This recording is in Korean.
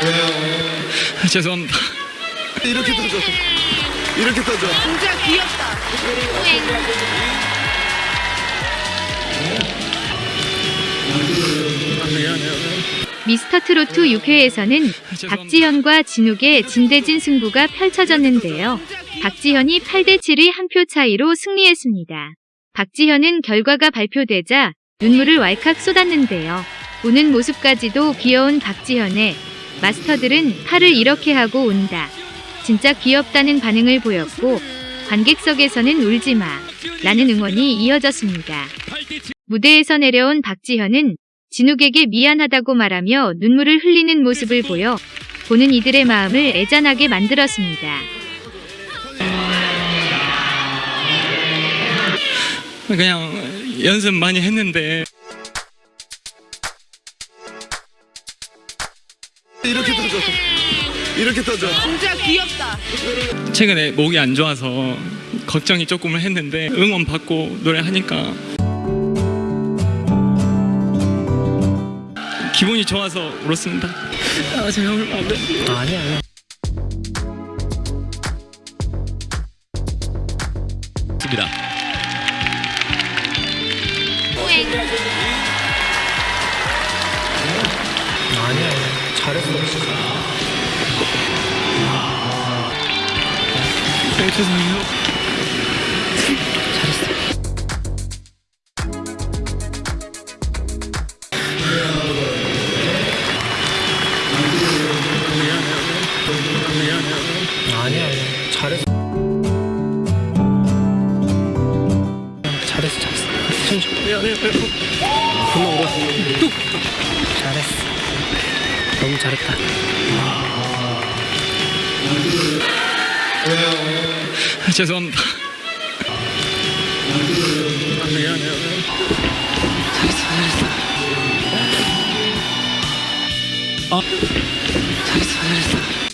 죄송합니다. 이렇게 떠줘. 이렇게 떠줘. 진짜 귀엽다. 미스터 트로트 6회에서는 박지현과 진욱의 진대진 승부가 펼쳐졌는데요. 박지현이 8대7의 한 표 차이로 승리했습니다. 박지현은 결과가 발표되자 눈물을 왈칵 쏟았는데요. 우는 모습까지도 귀여운 박지현에 마스터들은 팔을 이렇게 하고 운다. 진짜 귀엽다는 반응을 보였고 관객석에서는 울지마 라는 응원이 이어졌습니다. 무대에서 내려온 박지현은 진욱에게 미안하다고 말하며 눈물을 흘리는 모습을 보여 보는 이들의 마음을 애잔하게 만들었습니다. 그냥 연습 많이 했는데 이렇게 떠줘. 이렇게 떠줘. 진짜 귀엽다. 최근에 목이 안 좋아서 걱정이 조금은 했는데 응원 받고 노래하니까 기분이 좋아서 울었습니다. 아 제가 울면 안 돼. 아니야 아니야 입니다 잘했어. 네, 죄송해요. 아니야. 잘했어. 잘했어 잘했어. 천천히. 미안해요. 분명 울어 뚝 잘했어 너무 잘했다 죄송합니다. 미안해요. 잘했어 잘했어 어 잘했어 잘했어